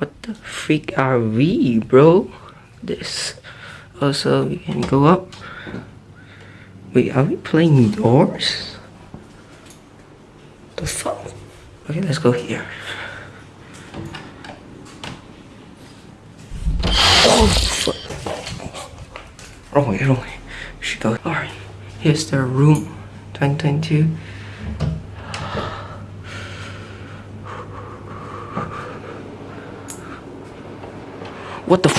What the freak are we, bro? This. Also, we can go up. Wait, are we playing doors? The fuck? Okay, let's go here. Oh, fuck. Wrong way, wrong way. We should go. Alright, here's the room 2022. What the f